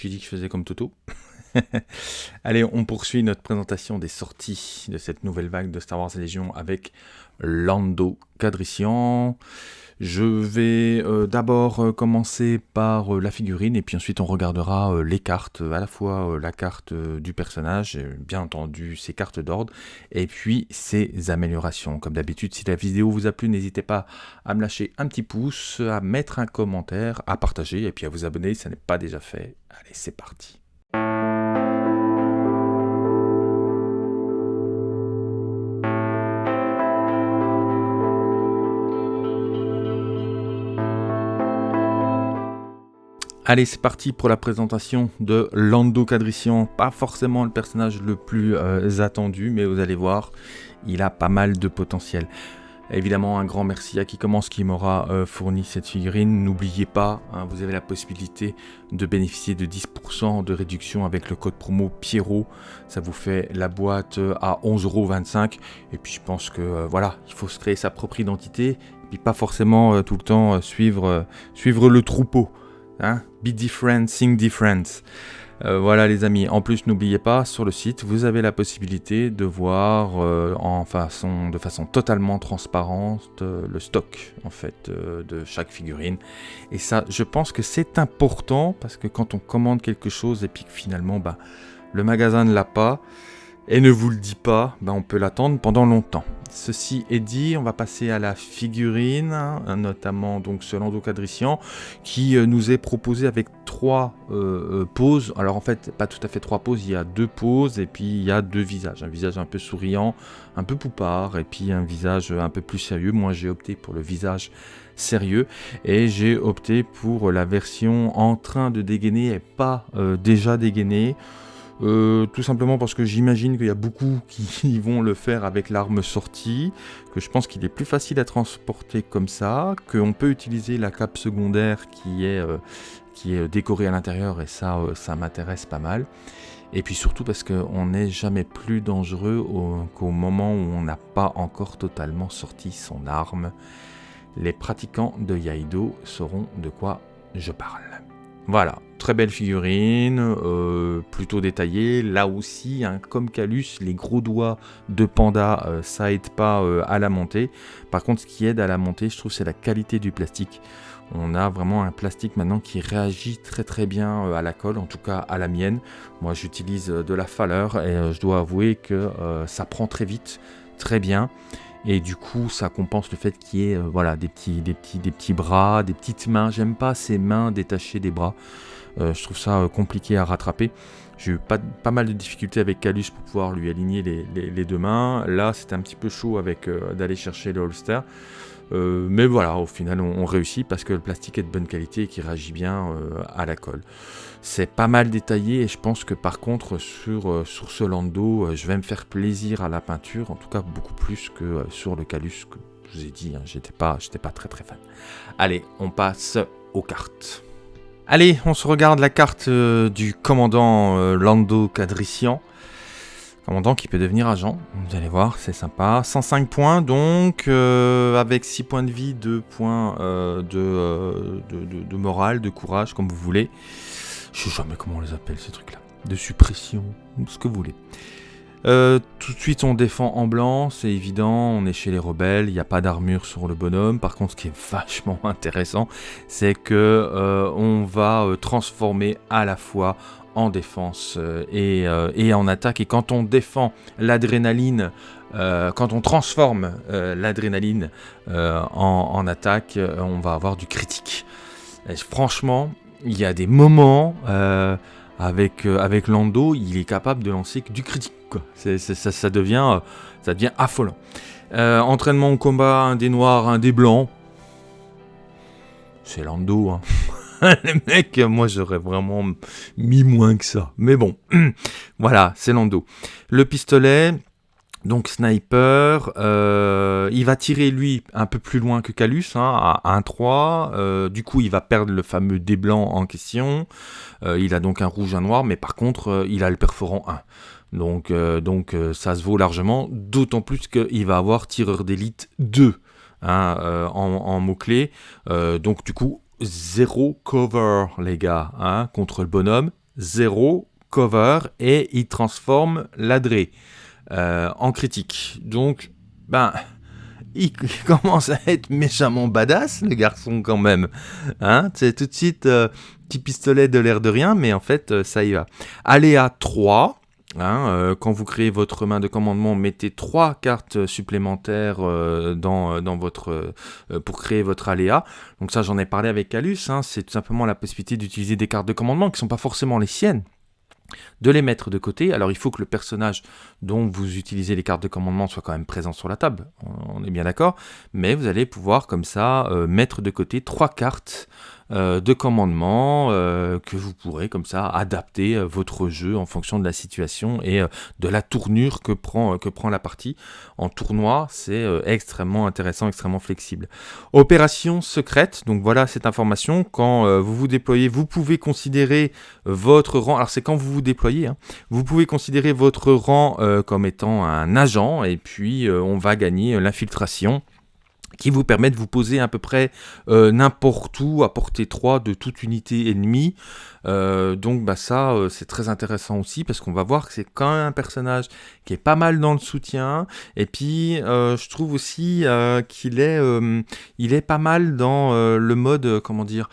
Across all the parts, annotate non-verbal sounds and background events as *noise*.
Tu dis que je faisais comme Toto *laughs* Allez, on poursuit notre présentation des sorties de cette nouvelle vague de Star Wars Légion avec Lando Cadrician. Je vais euh, d'abord euh, commencer par euh, la figurine et puis ensuite on regardera les cartes, à la fois la carte du personnage, bien entendu ses cartes d'ordre, et puis ses améliorations. Comme d'habitude, si la vidéo vous a plu, n'hésitez pas à me lâcher un petit pouce, à mettre un commentaire, à partager et puis à vous abonner si ça n'est pas déjà fait. Allez, c'est parti. Allez, c'est parti pour la présentation de Lando Cadrician. Pas forcément le personnage le plus euh, attendu, mais vous allez voir, il a pas mal de potentiel. Évidemment, un grand merci à qui commence qui m'aura euh, fourni cette figurine. N'oubliez pas, hein, vous avez la possibilité de bénéficier de 10% de réduction avec le code promo Pierrot. Ça vous fait la boîte euh, à 11,25€. Et puis je pense que voilà, il faut se créer sa propre identité. Et puis pas forcément tout le temps suivre, suivre le troupeau. Hein? Be different, sing different. Euh, voilà les amis, en plus n'oubliez pas, sur le site, vous avez la possibilité de voir euh, de façon totalement transparente euh, le stock en fait de chaque figurine. Et ça, je pense que c'est important parce que quand on commande quelque chose et puis finalement bah, le magasin ne l'a pas, et ne vous le dit pas, ben on peut l'attendre pendant longtemps. Ceci est dit, on va passer à la figurine, hein, notamment donc ce Lando Cadrician, qui euh, nous est proposé avec trois euh, euh, poses. Alors en fait, pas tout à fait trois poses, il y a deux poses et puis il y a deux visages. Un visage un peu souriant, un peu poupard, et puis un visage un peu plus sérieux. Moi j'ai opté pour le visage sérieux et j'ai opté pour la version en train de dégainer et pas déjà dégainé. Euh, tout simplement parce que j'imagine qu'il y a beaucoup *laughs* qui vont le faire avec l'arme sortie, que je pense qu'il est plus facile à transporter comme ça, qu'on peut utiliser la cape secondaire qui est, euh, qui est décorée à l'intérieur et ça, euh, ça m'intéresse pas mal. Et puis surtout parce qu'on n'est jamais plus dangereux qu'au moment où on n'a pas encore totalement sorti son arme. Les pratiquants de Yaido sauront de quoi je parle. Voilà, très belle figurine, euh, plutôt détaillée. Là aussi, hein, comme Calus, les gros doigts de panda, euh, ça aide pas euh, à la montée. Par contre, ce qui aide à la montée, je trouve, c'est la qualité du plastique. On a vraiment un plastique maintenant qui réagit très très bien à la colle, en tout cas à la mienne. Moi, j'utilise de la faleur et je dois avouer que ça prend très vite, très bien et du coup ça compense le fait qu'il y ait voilà, des, petits, des, petits, des petits bras, des petites mains. J'aime pas ces mains détachées des bras. Euh, je trouve ça euh, compliqué à rattraper. J'ai eu pas, mal de difficultés avec Calus pour pouvoir lui aligner les, deux mains. Là, c'était un petit peu chaud avec euh, d'aller chercher le holster. Mais voilà, au final, on, réussit parce que le plastique est de bonne qualité et qui réagit bien à la colle. C'est pas mal détaillé et je pense que par contre, sur, sur ce Lando, je vais me faire plaisir à la peinture, en tout cas beaucoup plus que sur le Calus que je vous ai dit, hein, j'étais pas, pas très très fan. Allez, on passe aux cartes. Allez, on se regarde la carte euh, du commandant euh, Lando Cadrician. Commandant qui peut devenir agent, vous allez voir, c'est sympa. 105 points donc, euh, avec 6 points de vie, 2 points de, de, morale, de courage, comme vous voulez. Je sais jamais comment on les appelle ces trucs-là. De suppression, ce que vous voulez. Euh, tout de suite on défend en blanc, c'est évident, on est chez les rebelles, il n'y a pas d'armure sur le bonhomme. Par contre ce qui est *laughs* vachement intéressant, c'est que euh, on va euh, transformer à la fois en défense et, en attaque. Et quand on l'adrénaline, quand on transforme l'adrénaline en, attaque, on va avoir du critique. franchement, il y a des moments avec, avec Lando, il est capable de lancer du critique ça, devient, euh, ça devient affolant. Euh, entraînement au combat, un des noirs, un des blancs. C'est Lando, hein. *laughs* Les mecs, moi j'aurais vraiment mis moins que ça. Mais bon, *clears throat* voilà, c'est Lando. Le pistolet, donc sniper, euh, il va tirer lui un peu plus loin que Calus, hein, à 1-3. du coup, il va perdre le fameux dé blanc en question. il a donc un rouge, un noir, mais par contre, il a le perforant 1. Donc, euh, euh, ça se vaut largement, d'autant plus qu'il va avoir tireur d'élite 2 hein, euh, en, mots-clés. donc du coup, zéro cover les gars, hein, contre le bonhomme. 0, cover, et il transforme l'adré en critique. Donc, ben, *laughs* il *laughs* commence à être méchamment badass, le garçon, quand même. Hein C'est tout de suite petit pistolet de l'air de rien, mais en fait, ça y va. Aléa 3. Hein, euh, quand vous créez votre main de commandement, mettez trois cartes supplémentaires euh, dans, euh, dans, votre, pour créer votre aléa. Donc ça, j'en ai parlé avec Calus. Hein, c'est tout simplement la possibilité d'utiliser des cartes de commandement qui ne sont pas forcément les siennes de les mettre de côté. Alors il faut que le personnage dont vous utilisez les cartes de commandement soit quand même présent sur la table, on est bien d'accord, mais vous allez pouvoir comme ça mettre de côté trois cartes de commandements euh, que vous pourrez comme ça adapter euh, votre jeu en fonction de la situation et de la tournure que prend, que prend la partie. En tournoi, c'est extrêmement intéressant, extrêmement flexible. Opération secrète, donc voilà cette information. Quand vous vous déployez, vous pouvez considérer votre rang, alors c'est quand vous vous déployez, hein, vous pouvez considérer votre rang comme étant un agent et puis on va gagner l'infiltration qui vous permet de vous poser à peu près euh, n'importe où à portée 3 de toute unité ennemie. Euh, donc bah ça euh, c'est très intéressant aussi parce qu'on va voir que c'est quand même un personnage qui est pas mal dans le soutien et puis je trouve aussi qu'il il est pas mal dans le mode comment dire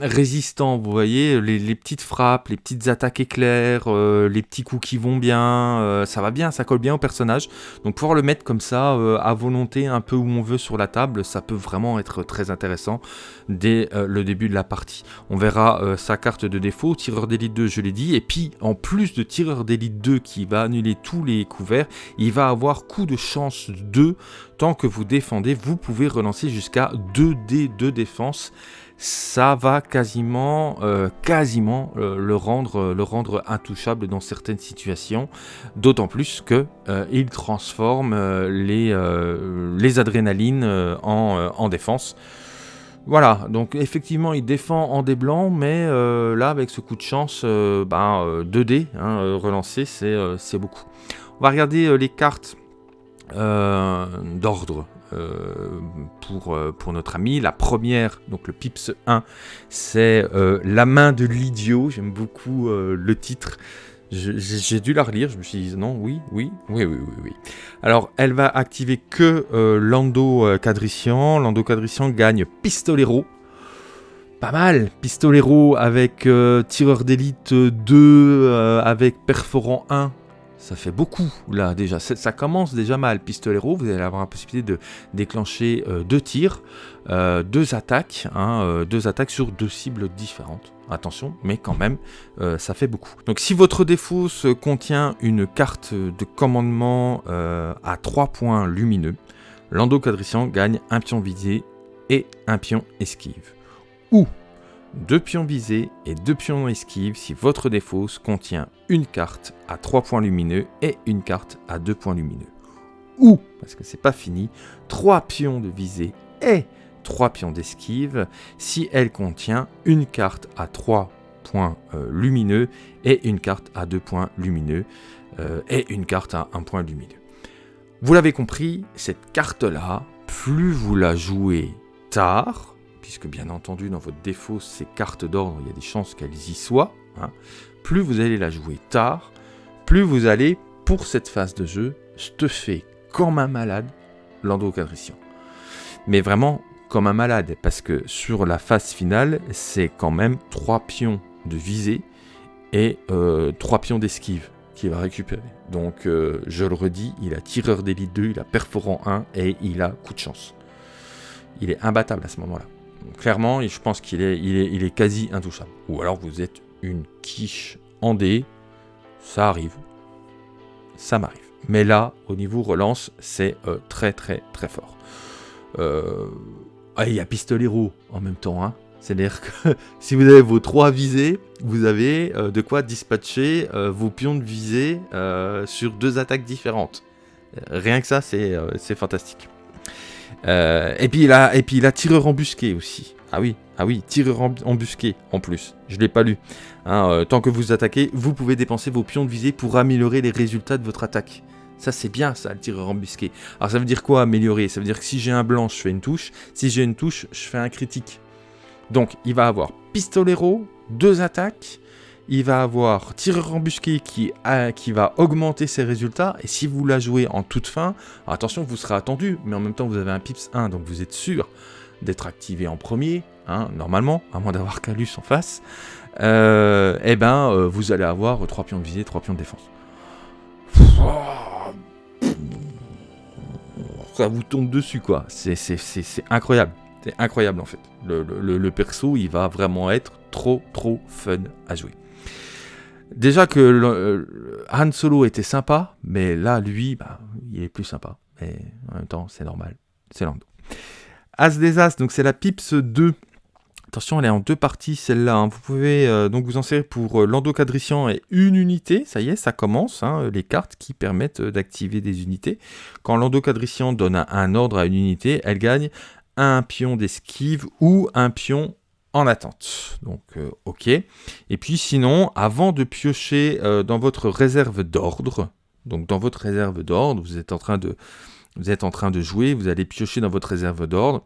résistant, vous voyez, les, petites frappes, les petites attaques éclairs, euh, les petits coups qui vont bien, euh, ça va bien, ça colle bien au personnage. Donc pouvoir le mettre comme ça, euh, à volonté, un peu où on veut sur la table, ça peut vraiment être très intéressant dès le début de la partie. On verra sa carte de défaut, tireur d'élite 2, je l'ai dit, et puis en plus de tireur d'élite 2 qui va annuler tous les couverts, il va avoir coup de chance 2, tant que vous défendez, vous pouvez relancer jusqu'à 2 d de défense ça va quasiment, euh, quasiment euh, le, rendre, euh, le rendre intouchable dans certaines situations, d'autant plus que il transforme les, les adrénalines en, défense. Voilà, donc effectivement il défend en dés blancs, mais là avec ce coup de chance, ben, 2D hein, relancé, c'est beaucoup. On va regarder les cartes d'ordre euh, pour, euh, pour notre ami. La première, donc le Pips 1, c'est euh, La main de l'idiot. J'aime beaucoup le titre. J'ai dû la relire, je me suis dit non, oui, oui, oui, oui, oui. Alors, elle va activer que Lando Cadrician. Lando Cadrician gagne Pistolero. Pas mal, Pistolero avec Tireur d'élite 2, avec Perforant 1, ça fait beaucoup là déjà. Ça commence déjà mal. Pistolero, vous allez avoir la possibilité de déclencher euh, deux tirs, euh, deux attaques, hein, euh, deux attaques sur deux cibles différentes. Attention, mais quand même, ça fait beaucoup. Donc si votre défaut contient une carte de commandement à 3 points lumineux, Lando Cadrician gagne un pion visé et un pion esquive. Ou deux pions visés et deux pions esquive si votre défausse contient une carte à 3 points lumineux et une carte à 2 points lumineux. Ou, parce que c'est pas fini, 3 pions de visée et 3 pions d'esquive si elle contient une carte à 3 points euh, lumineux et une carte à 2 points lumineux euh, et une carte à 1 point lumineux. Vous l'avez compris, cette carte-là, plus vous la jouez tard, puisque bien entendu dans votre défaut, ces cartes d'ordre, il y a des chances qu'elles y soient, hein. plus vous allez la jouer tard, plus vous allez, pour cette phase de jeu, stuffer comme un malade Lando Mais vraiment comme un malade, parce que sur la phase finale, c'est quand même 3 pions de visée et 3 euh, pions d'esquive qu'il va récupérer. Donc euh, je le redis, il a tireur d'élite 2, il a perforant 1 et il a coup de chance. Il est imbattable à ce moment-là clairement, je pense qu'il est, quasi intouchable. Ou alors vous êtes une quiche en dé, ça arrive. Ça m'arrive. Mais là, au niveau relance, c'est euh, très très très fort. Euh, ah, il y a pistolero en même temps. Hein. C'est-à-dire que *laughs* si vous avez vos trois visées, vous avez euh, de quoi dispatcher vos pions de visée sur deux attaques différentes. Rien que ça, c'est fantastique. Euh, et, puis il a, et puis il a tireur embusqué aussi. Ah oui, ah oui, tireur embusqué en plus. Je l'ai pas lu. Hein, euh, tant que vous attaquez, vous pouvez dépenser vos pions de visée pour améliorer les résultats de votre attaque. Ça c'est bien ça, le tireur embusqué. Alors ça veut dire quoi améliorer? Ça veut dire que si j'ai un blanc, je fais une touche. Si j'ai une touche, je fais un critique. Donc il va avoir pistolero, deux attaques, il va avoir tireur embusqué qui, qui va augmenter ses résultats. Et si vous la jouez en toute fin, attention, vous serez attendu, mais en même temps, vous avez un pips 1, donc vous êtes sûr d'être activé en premier, hein, normalement, à moins d'avoir Calus en face. Euh, eh ben, euh, vous allez avoir 3 pions de visée, 3 pions de défense. Ça vous tombe dessus, quoi. C'est incroyable. C'est incroyable, en fait. le perso, il va vraiment être trop, trop fun à jouer. Déjà que euh, Han Solo était sympa, mais là, lui, bah, il est plus sympa. Mais en même temps, c'est normal. C'est Lando. As des As, donc c'est la Pips 2. Attention, elle est en deux parties celle-là. Hein. Vous pouvez euh, donc vous en servir pour euh, Lando et une unité. Ça y est, ça commence. Hein, les cartes qui permettent d'activer des unités. Quand Lando Cadrician donne un ordre à une unité, elle gagne un pion d'esquive ou un pion en attente. Donc, euh, ok. Et puis sinon, avant de piocher euh, dans votre réserve d'ordre, donc dans votre réserve d'ordre, vous êtes en train de vous êtes en train de jouer, vous allez piocher dans votre réserve d'ordre.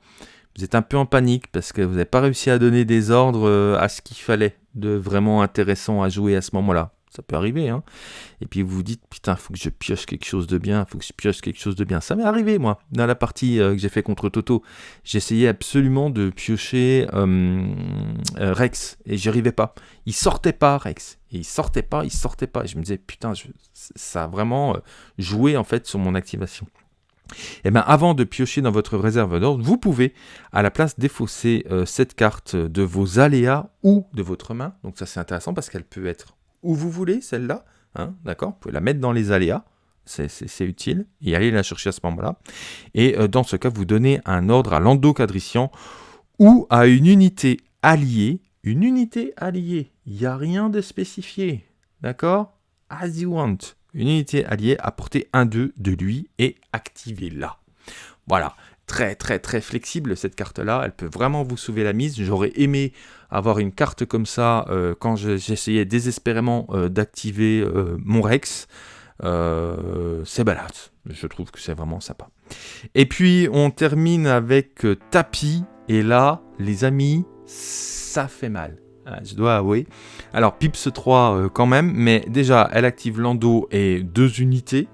Vous êtes un peu en panique parce que vous n'avez pas réussi à donner des ordres euh, à ce qu'il fallait de vraiment intéressant à jouer à ce moment-là ça peut arriver. Hein. Et puis vous vous dites, putain, faut que je pioche quelque chose de bien, faut que je pioche quelque chose de bien. Ça m'est arrivé, moi, dans la partie euh, que j'ai fait contre Toto. J'essayais absolument de piocher euh, euh, Rex, et j'y arrivais pas. Il sortait pas, Rex. Et il sortait pas, il sortait pas. Et je me disais, putain, ça a vraiment joué, en fait, sur mon activation. Et eh bien avant de piocher dans votre réserve d'ordre, vous pouvez à la place défausser cette carte de vos aléas ou de votre main. Donc ça c'est intéressant parce qu'elle peut être où vous voulez, celle-là. Hein, D'accord Vous pouvez la mettre dans les aléas. C'est utile. Et aller la chercher à ce moment-là. Et euh, dans ce cas, vous donnez un ordre à l'endocadrician ou à une unité alliée. Une unité alliée. Il n'y a rien de spécifié. D'accord? As you want. Une unité alliée à portée 1-2 de lui et activez-la. Voilà très très très flexible cette carte là, elle peut vraiment vous sauver la mise. J'aurais aimé avoir une carte comme ça euh, quand j'essayais désespérément euh, d'activer euh, mon Rex. c'est balade, je trouve que c'est vraiment sympa. Et puis on termine avec Tapis, et là les amis, ça fait mal. Ah, je dois avouer. Alors Pips 3 quand même, mais déjà elle active Lando et deux unités.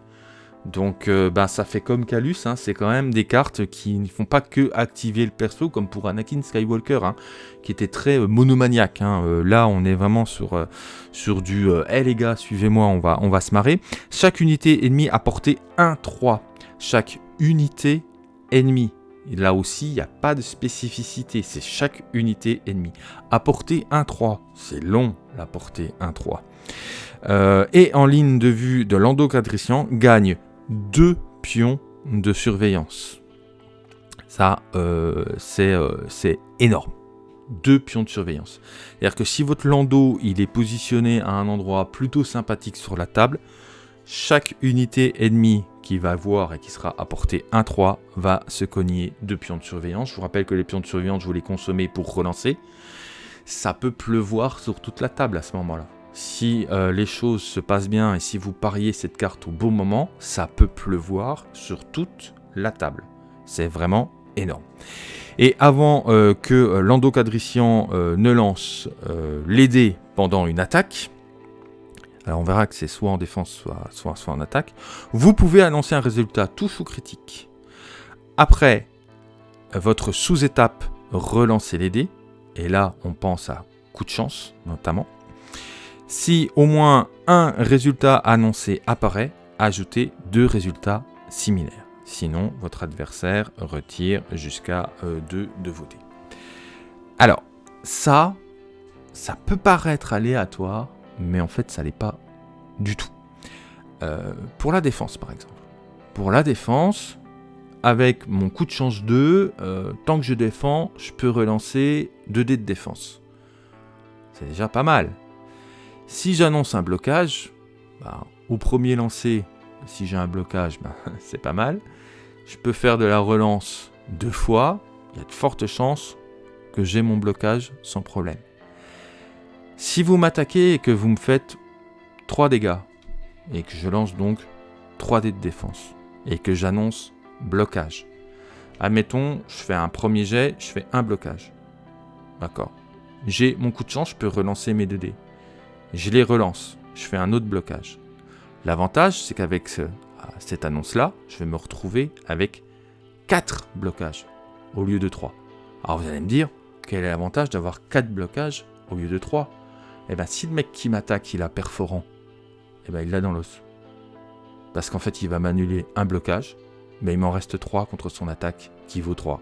Donc bah, ça fait comme Calus, hein, c'est quand même des cartes qui ne font pas que activer le perso, comme pour Anakin Skywalker, hein, qui était très euh, monomaniaque. Hein. Euh, là on est vraiment sur, du « Eh les gars, suivez-moi, on va, se marrer ». Chaque unité ennemie a porté 1-3. Chaque unité ennemie. là aussi, il n'y a pas de spécificité, c'est chaque unité ennemie. À portée 1-3, c'est long la portée 1-3. et en ligne de vue de l'endocadrician, gagne deux pions de surveillance. Ça, euh, euh, c'est énorme. Deux pions de surveillance. C'est-à-dire que si votre landau il est positionné à un endroit plutôt sympathique sur la table, chaque unité ennemie qui va voir et qui sera apportée 1-3 va se cogner deux pions de surveillance. Je vous rappelle que les pions de surveillance, vous les consommer pour relancer. Ça peut pleuvoir sur toute la table à ce moment-là si euh, les choses se passent bien et si vous pariez cette carte au bon moment, ça peut pleuvoir sur toute la table. C'est vraiment énorme. Et avant euh, que euh, l'endocadrician ne lance les dés pendant une attaque, alors on verra que c'est soit en défense, soit, soit, en attaque, vous pouvez annoncer un résultat touche ou critique. Après votre sous-étape, relancer les dés, et là on pense à coup de chance notamment. Si au moins un résultat annoncé apparaît, ajoutez deux résultats similaires. Sinon, votre adversaire retire jusqu'à euh, deux de vos dés. Alors, ça, ça peut paraître aléatoire, mais en fait, ça l'est pas du tout. Euh, pour la défense, par exemple. Pour la défense, avec mon coup de chance 2, euh, tant que je défends, je peux relancer 2 dés de défense. C'est déjà pas mal. Si j'annonce un blocage, bah, au premier lancer, si j'ai un blocage, bah, *laughs* c'est pas mal. Je peux faire de la relance deux fois. Il y a de fortes chances que j'ai mon blocage sans problème. Si vous m'attaquez et que vous me faites 3 dégâts, et que je lance donc 3 dés de défense, et que j'annonce blocage. Admettons, je fais un premier jet, je fais un blocage. D'accord. J'ai mon coup de chance, je peux relancer mes 2 dés je les relance, je fais un autre blocage. L'avantage, c'est qu'avec cette annonce-là, je vais me retrouver avec 4 blocages au lieu de 3. Alors vous allez me dire, quel est l'avantage d'avoir 4 blocages au lieu de 3 Eh bien si le mec qui m'attaque, il a perforant, eh ben il l'a dans l'os. Parce qu'en fait, il va m'annuler un blocage, mais il m'en reste 3 contre son attaque qui vaut 3.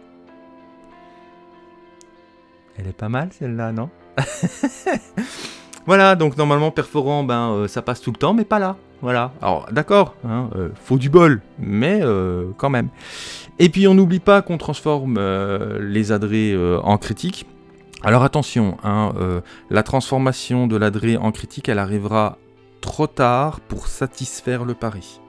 Elle est pas mal celle-là, non? *laughs* Voilà, donc normalement perforant, ben euh, ça passe tout le temps, mais pas là. Voilà. Alors d'accord, hein, euh, faut du bol, mais euh, quand même. Et puis on n'oublie pas qu'on transforme les adrets en critique. Alors attention, hein, la transformation de l'adré en critique, elle arrivera trop tard pour satisfaire le pari.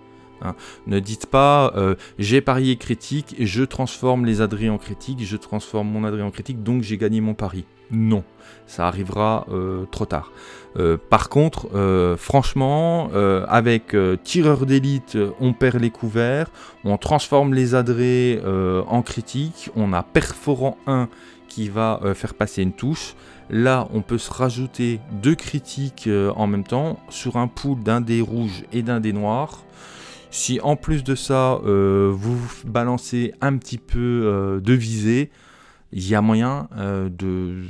Hein. Ne dites pas j'ai parié critique, je transforme les adrets en critique, je transforme mon adré en critique, donc j'ai gagné mon pari. Non, ça arrivera euh, trop tard. Euh, par contre, euh, franchement, avec tireur d'élite, on perd les couverts, on transforme les adrets en critique, on a perforant 1 qui va faire passer une touche. Là, on peut se rajouter deux critiques en même temps sur un pool d'un dé rouge et d'un dé noir. Si en plus de ça, vous balancez un petit peu de visée, il y a moyen euh,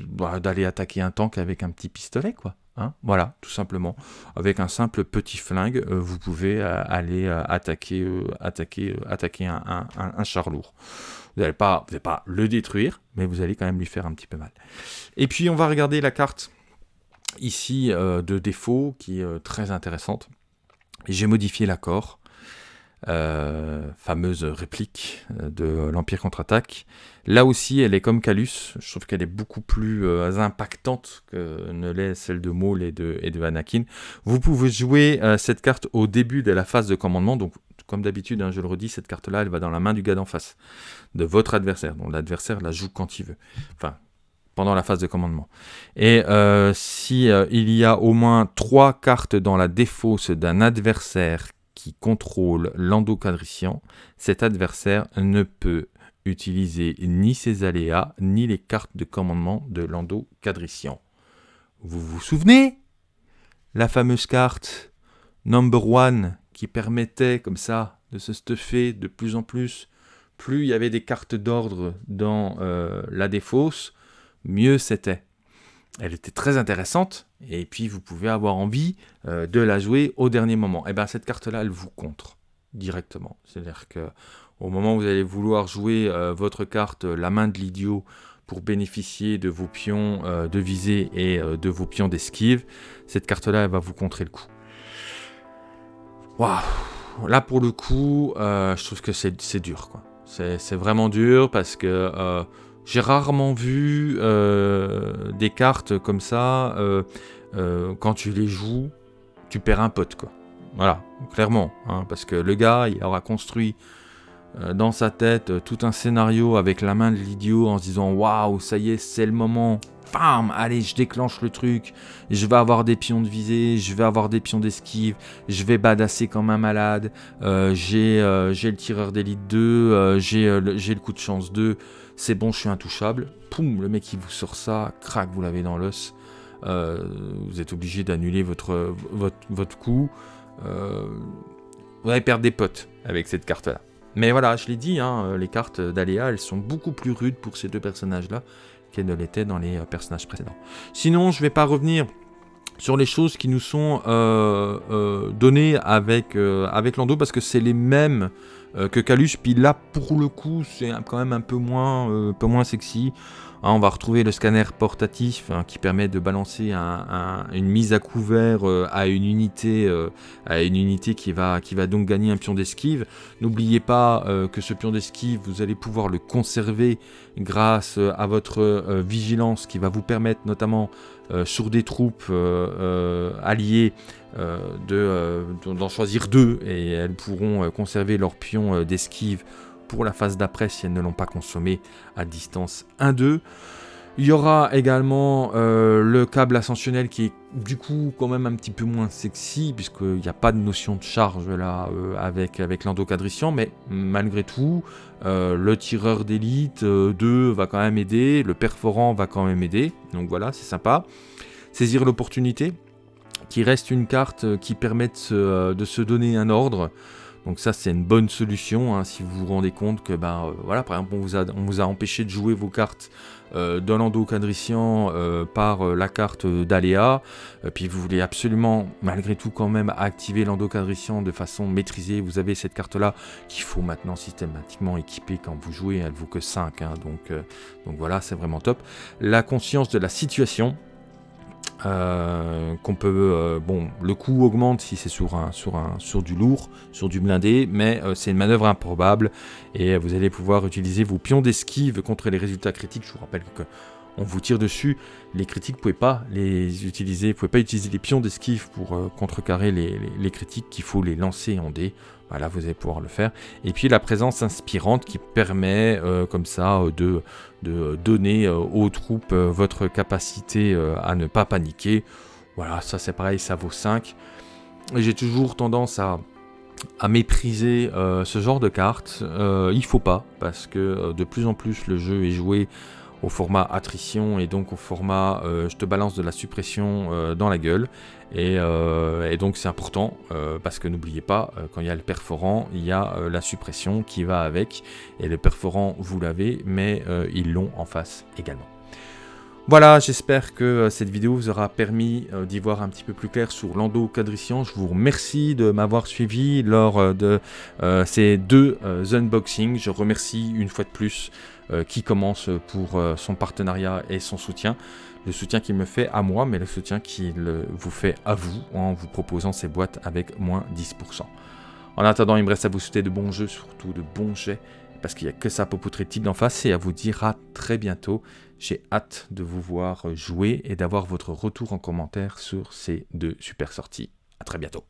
bah, d'aller attaquer un tank avec un petit pistolet, quoi. Hein voilà, tout simplement. Avec un simple petit flingue, euh, vous pouvez euh, aller attaquer, attaquer, attaquer un, char lourd. Vous n'allez pas le détruire, mais vous allez quand même lui faire un petit peu mal. Et puis on va regarder la carte ici de défaut qui est très intéressante. J'ai modifié l'accord. Euh, fameuse réplique euh, de l'Empire contre-attaque. Là aussi, elle est comme Calus. Je trouve qu'elle est beaucoup plus euh, impactante que ne l'est celle de Maul et de, et de Anakin. Vous pouvez jouer cette carte au début de la phase de commandement. Donc, comme d'habitude, hein, je le redis, cette carte-là, elle va dans la main du gars d'en face, de votre adversaire. Donc, l'adversaire la joue quand il veut. Enfin, pendant la phase de commandement. Et si il y a au moins trois cartes dans la défausse d'un adversaire qui contrôle l'endocadrician, cet adversaire ne peut utiliser ni ses aléas, ni les cartes de commandement de l'endocadrician. Vous vous souvenez? La fameuse carte Number One qui permettait comme ça de se stuffer de plus en plus. Plus il y avait des cartes d'ordre dans euh, la défausse, mieux c'était elle était très intéressante, et puis vous pouvez avoir envie euh, de la jouer au dernier moment. Et eh bien cette carte-là, elle vous contre directement. C'est-à-dire que au moment où vous allez vouloir jouer euh, votre carte la main de l'idiot pour bénéficier de vos pions euh, de visée et de vos pions d'esquive, cette carte-là, elle va vous contrer le coup. Waouh Là, pour le coup, je trouve que c'est dur. C'est vraiment dur parce que j'ai rarement vu euh, des cartes comme ça, euh, euh, quand tu les joues, tu perds un pote, quoi. Voilà, clairement, hein, parce que le gars, il aura construit dans sa tête tout un scénario avec la main de l'idiot en se disant waouh, ça y est, c'est le moment. Bam, allez, je déclenche le truc. Je vais avoir des pions de visée, je vais avoir des pions d'esquive, je vais badasser comme un malade. j'ai le tireur d'élite 2, j'ai le coup de chance 2 c'est bon, je suis intouchable. Poum, le mec il vous sort ça, crac, vous l'avez dans l'os. Euh, vous êtes obligé d'annuler votre, votre, coup. Euh, vous allez perdre des potes avec cette carte-là. Mais voilà, je l'ai dit, hein, les cartes d'Aléa, elles sont beaucoup plus rudes pour ces deux personnages-là qu'elles ne l'étaient dans les personnages précédents. Sinon, je ne vais pas revenir sur les choses qui nous sont euh, données avec, avec Lando, parce que c'est les mêmes euh, que Calus. Puis là, pour le coup, c'est quand même un peu moins, euh, peu moins sexy. Hein, on va retrouver le scanner portatif hein, qui permet de balancer une mise à couvert euh, à une unité, à une unité qui va, qui va donc gagner un pion d'esquive. N'oubliez pas que ce pion d'esquive, vous allez pouvoir le conserver grâce à votre vigilance qui va vous permettre notamment sur des troupes alliées euh, d'en choisir deux et elles pourront euh, conserver leur pion euh, d'esquive pour la phase d'après si elles ne l'ont pas consommé à distance 1-2. Il y aura également le câble ascensionnel qui est du coup quand même un petit peu moins sexy puisqu'il n'y a pas de notion de charge là avec, avec l'endocadrician mais malgré tout le tireur d'élite 2 va quand même aider, le perforant va quand même aider donc voilà c'est sympa. Saisir l'opportunité, qui reste une carte qui permet de se, donner un ordre. Donc ça c'est une bonne solution hein, si vous vous rendez compte que ben voilà par exemple on vous a, on vous a empêché de jouer vos cartes euh, d'un lando quadrician euh, par euh, la carte d'aléa, puis vous voulez absolument malgré tout quand même activer l'endo quadrician de façon maîtrisée, vous avez cette carte là qu'il faut maintenant systématiquement équiper quand vous jouez, elle vaut que 5, hein. donc, donc voilà c'est vraiment top. La conscience de la situation, euh, qu'on peut euh, bon le coût augmente si c'est sur un sur un sur du lourd sur du blindé mais euh, c'est une manœuvre improbable et vous allez pouvoir utiliser vos pions d'esquive contre les résultats critiques. Je vous rappelle que on vous tire dessus. Les critiques vous pouvez pas les utiliser vous pouvez pas utiliser les pions d'esquive pour contrecarrer les, les critiques. Qu'il faut les lancer en dés voilà, vous allez pouvoir le faire. Et puis la présence inspirante qui permet euh, comme ça euh, de, de donner euh, aux troupes votre capacité à ne pas paniquer. Voilà, ça c'est pareil, ça vaut 5. J'ai toujours tendance à, à mépriser ce genre de cartes. il faut pas, parce que de plus en plus le jeu est joué au format attrition et donc au format euh, je te balance de la suppression euh, dans la gueule. Et, euh, donc c'est important parce que n'oubliez pas, quand il y a le perforant, il y a la suppression qui va avec. Et le perforant, vous l'avez, mais ils l'ont en face également. Voilà, j'espère que cette vidéo vous aura permis d'y voir un petit peu plus clair sur l'endo quadrician. Je vous remercie de m'avoir suivi lors de ces deux unboxings. Je remercie une fois de plus qui commence pour euh, son partenariat et son soutien. Le soutien qu'il me fait à moi, mais le soutien qu'il vous fait à vous en vous proposant ces boîtes avec moins 10%. En attendant, il me reste à vous souhaiter de bons jeux, surtout de bons jets, parce qu'il n'y a que ça pour poutrer type d'en face, et à vous dire à très bientôt. J'ai hâte de vous voir jouer et d'avoir votre retour en commentaire sur ces deux super sorties. A très bientôt.